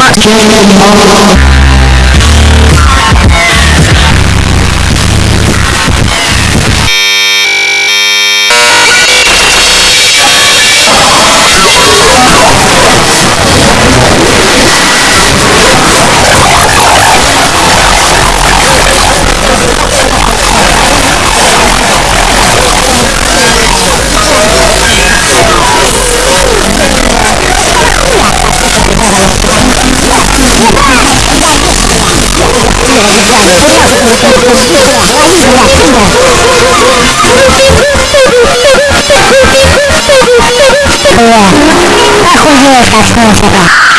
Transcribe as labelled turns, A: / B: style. A: my dream.
B: Охуеть, очнулся-то.